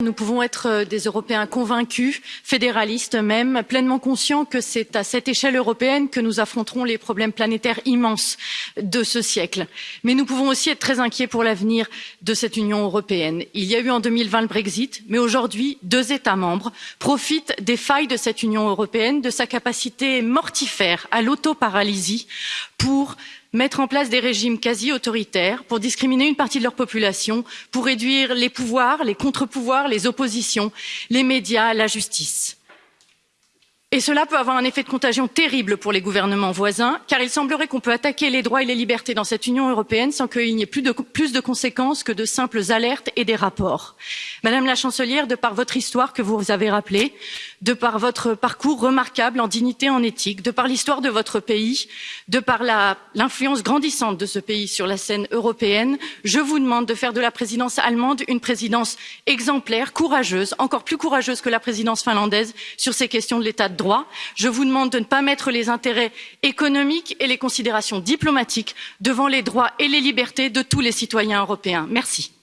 Nous pouvons être des Européens convaincus, fédéralistes même, pleinement conscients que c'est à cette échelle européenne que nous affronterons les problèmes planétaires immenses de ce siècle. Mais nous pouvons aussi être très inquiets pour l'avenir de cette Union européenne. Il y a eu en 2020 le Brexit, mais aujourd'hui, deux États membres profitent des failles de cette Union européenne, de sa capacité mortifère à l'autoparalysie pour mettre en place des régimes quasi autoritaires pour discriminer une partie de leur population pour réduire les pouvoirs les contre pouvoirs les oppositions les médias la justice. Et cela peut avoir un effet de contagion terrible pour les gouvernements voisins, car il semblerait qu'on peut attaquer les droits et les libertés dans cette Union européenne sans qu'il n'y ait plus de, plus de conséquences que de simples alertes et des rapports. Madame la chancelière, de par votre histoire que vous avez rappelée, de par votre parcours remarquable en dignité, en éthique, de par l'histoire de votre pays, de par l'influence grandissante de ce pays sur la scène européenne, je vous demande de faire de la présidence allemande une présidence exemplaire, courageuse, encore plus courageuse que la présidence finlandaise sur ces questions de l'état de droit. Je vous demande de ne pas mettre les intérêts économiques et les considérations diplomatiques devant les droits et les libertés de tous les citoyens européens. Merci.